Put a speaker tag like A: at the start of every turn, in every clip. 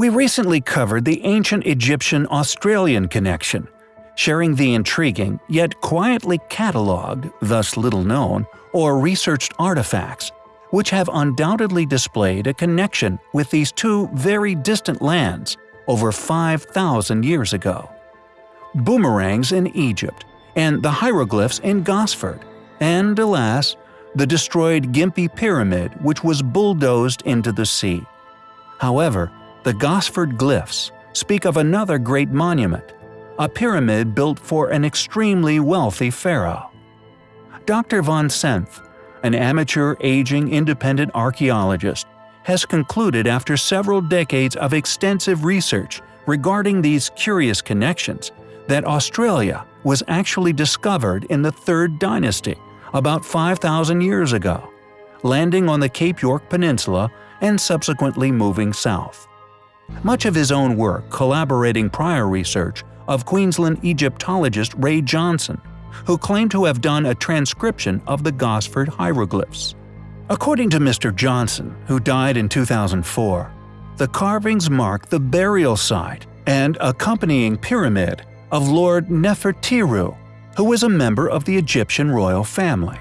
A: We recently covered the ancient Egyptian-Australian connection, sharing the intriguing, yet quietly catalogued, thus little known, or researched artifacts, which have undoubtedly displayed a connection with these two very distant lands over 5,000 years ago. Boomerangs in Egypt and the hieroglyphs in Gosford, and alas, the destroyed Gympie Pyramid which was bulldozed into the sea. However, the Gosford glyphs speak of another great monument, a pyramid built for an extremely wealthy pharaoh. Dr. von Senth, an amateur aging independent archaeologist, has concluded after several decades of extensive research regarding these curious connections that Australia was actually discovered in the Third Dynasty about 5,000 years ago, landing on the Cape York Peninsula and subsequently moving south. Much of his own work collaborating prior research of Queensland Egyptologist Ray Johnson, who claimed to have done a transcription of the Gosford hieroglyphs. According to Mr. Johnson, who died in 2004, the carvings mark the burial site and accompanying pyramid of Lord Nefertiru, who was a member of the Egyptian royal family.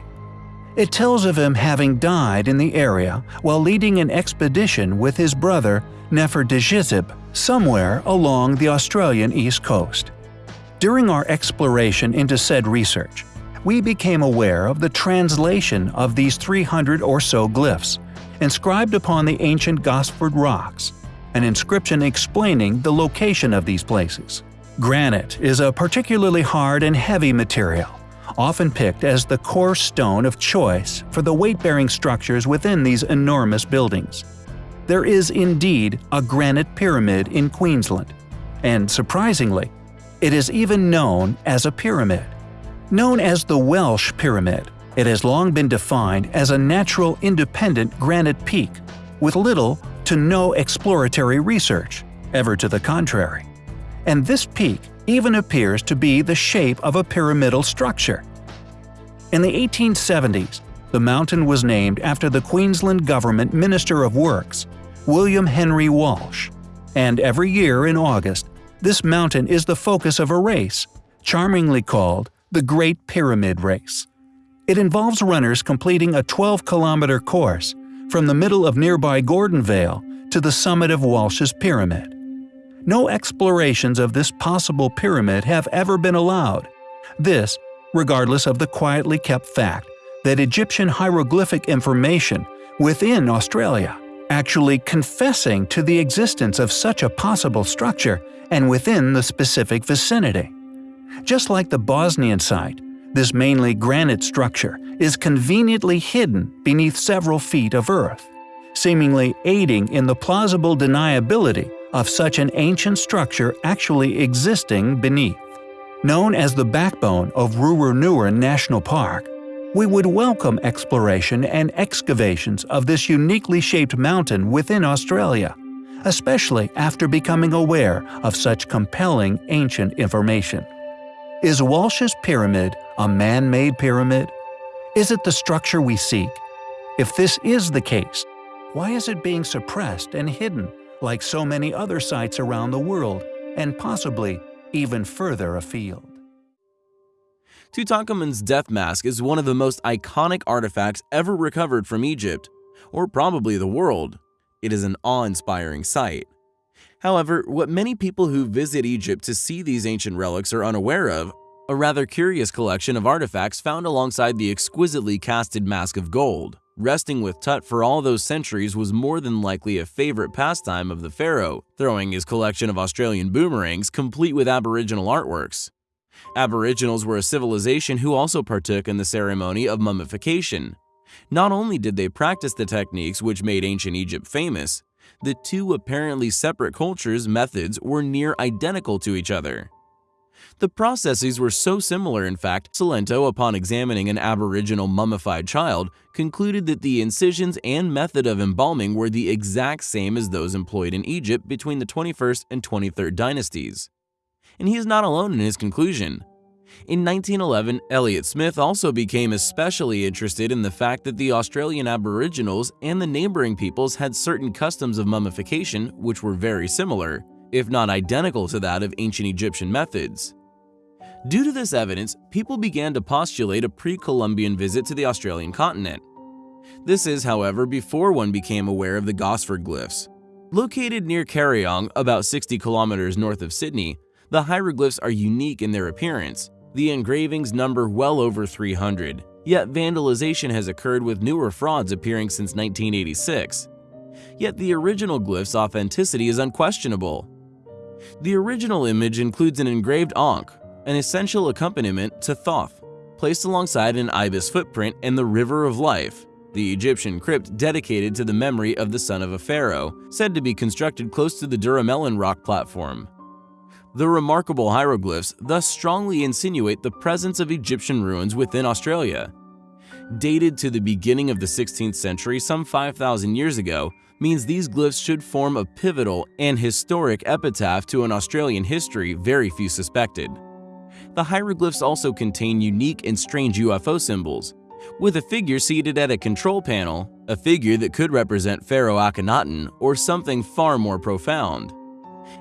A: It tells of him having died in the area while leading an expedition with his brother Nefertishizib somewhere along the Australian east coast. During our exploration into said research, we became aware of the translation of these 300 or so glyphs, inscribed upon the ancient Gosford rocks, an inscription explaining the location of these places. Granite is a particularly hard and heavy material, often picked as the coarse stone of choice for the weight-bearing structures within these enormous buildings. There is indeed a granite pyramid in Queensland, and surprisingly, it is even known as a pyramid. Known as the Walsh Pyramid, it has long been defined as a natural independent granite peak, with little to no exploratory research, ever to the contrary. And this peak even appears to be the shape of a pyramidal structure. In the 1870s, the mountain was named after the Queensland Government Minister of Works, William Henry Walsh, and every year in August, this mountain is the focus of a race, charmingly called the Great Pyramid Race. It involves runners completing a 12-kilometer course from the middle of nearby Gordonvale to the summit of Walsh's Pyramid. No explorations of this possible pyramid have ever been allowed. This, regardless of the quietly kept fact that Egyptian hieroglyphic information within Australia actually confessing to the existence of such a possible structure and within the specific vicinity. Just like the Bosnian site, this mainly granite structure is conveniently hidden beneath several feet of earth, seemingly aiding in the plausible deniability of such an ancient structure actually existing beneath. Known as the backbone of Wooroonooran National Park, we would welcome exploration and excavations of this uniquely shaped mountain within Australia, especially after becoming aware of such compelling ancient information. Is Walsh's Pyramid a man-made pyramid? Is it the structure we seek? If this is the case, why is it being suppressed and hidden like so many other sites around the world, and possibly even further afield?
B: Tutankhamun's death mask is one of the most iconic artifacts ever recovered from Egypt, or probably the world. It is an awe-inspiring sight. However, what many people who visit Egypt to see these ancient relics are unaware of, a rather curious collection of artifacts found alongside the exquisitely casted mask of gold. Resting with Tut for all those centuries was more than likely a favorite pastime of the pharaoh, throwing his collection of Australian boomerangs complete with aboriginal artworks. Aboriginals were a civilization who also partook in the ceremony of mummification. Not only did they practice the techniques which made ancient Egypt famous, the two apparently separate cultures' methods were near identical to each other. The processes were so similar in fact, Salento, upon examining an aboriginal mummified child, concluded that the incisions and method of embalming were the exact same as those employed in Egypt between the 21st and 23rd dynasties and he is not alone in his conclusion. In 1911, Elliot Smith also became especially interested in the fact that the Australian Aboriginals and the neighboring peoples had certain customs of mummification which were very similar, if not identical to that of ancient Egyptian methods. Due to this evidence, people began to postulate a pre-Columbian visit to the Australian continent. This is, however, before one became aware of the Gosford glyphs. Located near Kariong, about 60 kilometers north of Sydney, the hieroglyphs are unique in their appearance. The engravings number well over 300, yet vandalization has occurred with newer frauds appearing since 1986. Yet the original glyph's authenticity is unquestionable. The original image includes an engraved Ankh, an essential accompaniment to Thoth, placed alongside an ibis footprint and the River of Life, the Egyptian crypt dedicated to the memory of the son of a pharaoh, said to be constructed close to the Duramelon rock platform. The remarkable hieroglyphs thus strongly insinuate the presence of Egyptian ruins within Australia. Dated to the beginning of the 16th century some 5,000 years ago, means these glyphs should form a pivotal and historic epitaph to an Australian history very few suspected. The hieroglyphs also contain unique and strange UFO symbols, with a figure seated at a control panel, a figure that could represent Pharaoh Akhenaten or something far more profound.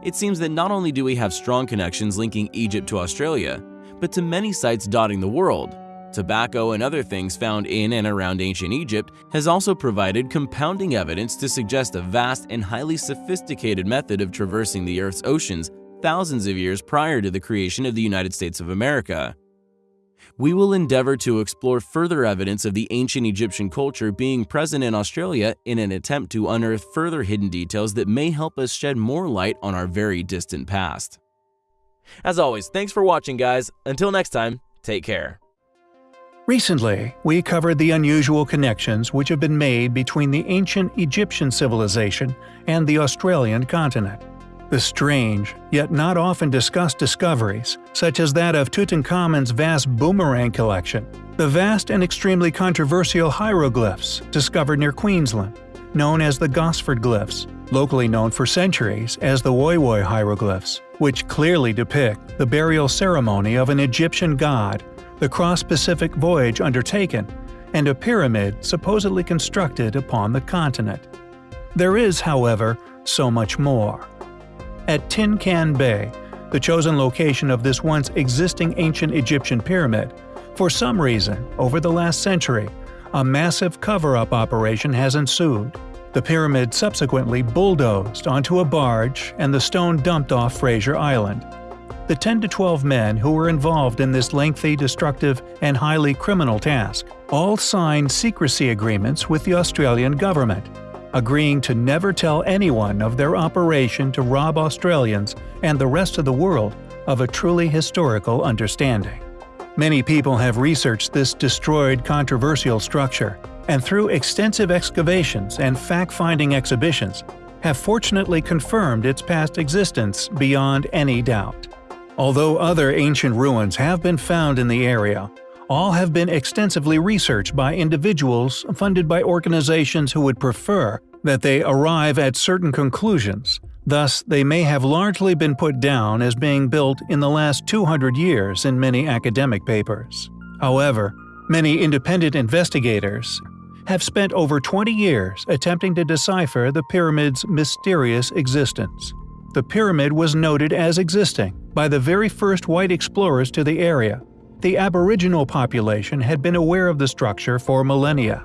B: It seems that not only do we have strong connections linking Egypt to Australia, but to many sites dotting the world. Tobacco and other things found in and around ancient Egypt has also provided compounding evidence to suggest a vast and highly sophisticated method of traversing the Earth's oceans thousands of years prior to the creation of the United States of America we will endeavor to explore further evidence of the ancient Egyptian culture being present in Australia in an attempt to unearth further hidden details that may help us shed more light on our very distant past. As always, thanks for watching guys. Until next time, take care.
A: Recently, we covered the unusual connections which have been made between the ancient Egyptian civilization and the Australian continent. The strange, yet not often discussed discoveries, such as that of Tutankhamun's vast boomerang collection, the vast and extremely controversial hieroglyphs discovered near Queensland, known as the Gosford glyphs, locally known for centuries as the Woy hieroglyphs, which clearly depict the burial ceremony of an Egyptian god, the cross-Pacific voyage undertaken, and a pyramid supposedly constructed upon the continent. There is, however, so much more at Tin Can Bay, the chosen location of this once existing ancient Egyptian pyramid. For some reason, over the last century, a massive cover-up operation has ensued. The pyramid subsequently bulldozed onto a barge and the stone dumped off Fraser Island. The 10 to 12 men who were involved in this lengthy, destructive, and highly criminal task all signed secrecy agreements with the Australian government agreeing to never tell anyone of their operation to rob Australians and the rest of the world of a truly historical understanding. Many people have researched this destroyed controversial structure, and through extensive excavations and fact-finding exhibitions, have fortunately confirmed its past existence beyond any doubt. Although other ancient ruins have been found in the area, all have been extensively researched by individuals funded by organizations who would prefer that they arrive at certain conclusions, thus they may have largely been put down as being built in the last 200 years in many academic papers. However, many independent investigators have spent over 20 years attempting to decipher the pyramid's mysterious existence. The pyramid was noted as existing by the very first white explorers to the area the Aboriginal population had been aware of the structure for millennia.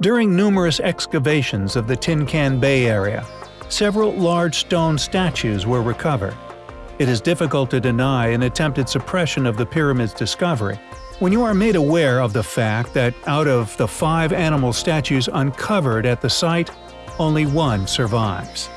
A: During numerous excavations of the Tin Can Bay area, several large stone statues were recovered. It is difficult to deny an attempted suppression of the pyramid's discovery when you are made aware of the fact that out of the five animal statues uncovered at the site, only one survives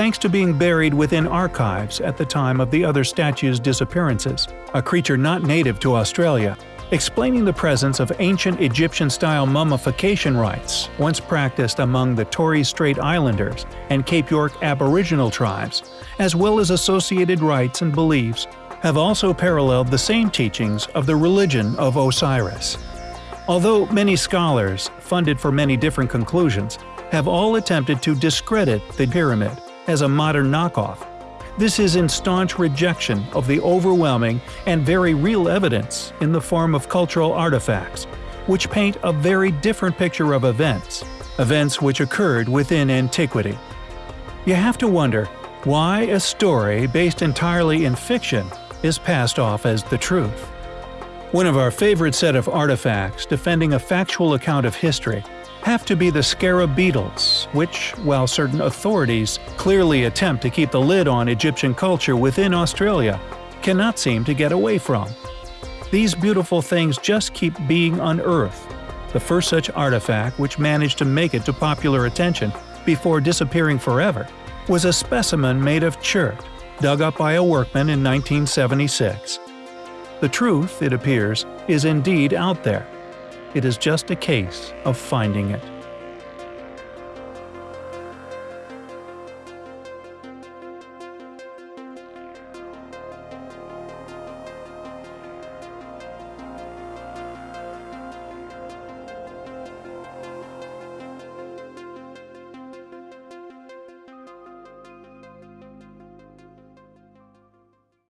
A: thanks to being buried within archives at the time of the other statue's disappearances, a creature not native to Australia, explaining the presence of ancient Egyptian-style mummification rites once practiced among the Torres Strait Islanders and Cape York Aboriginal tribes, as well as associated rites and beliefs, have also paralleled the same teachings of the religion of Osiris. Although many scholars, funded for many different conclusions, have all attempted to discredit the pyramid, as a modern knockoff. This is in staunch rejection of the overwhelming and very real evidence in the form of cultural artifacts, which paint a very different picture of events, events which occurred within antiquity. You have to wonder why a story based entirely in fiction is passed off as the truth. One of our favorite set of artifacts defending a factual account of history have to be the scarab beetles, which, while certain authorities clearly attempt to keep the lid on Egyptian culture within Australia, cannot seem to get away from. These beautiful things just keep being unearthed. The first such artifact which managed to make it to popular attention before disappearing forever was a specimen made of chert, dug up by a workman in 1976. The truth, it appears, is indeed out there. It is just a case of finding it.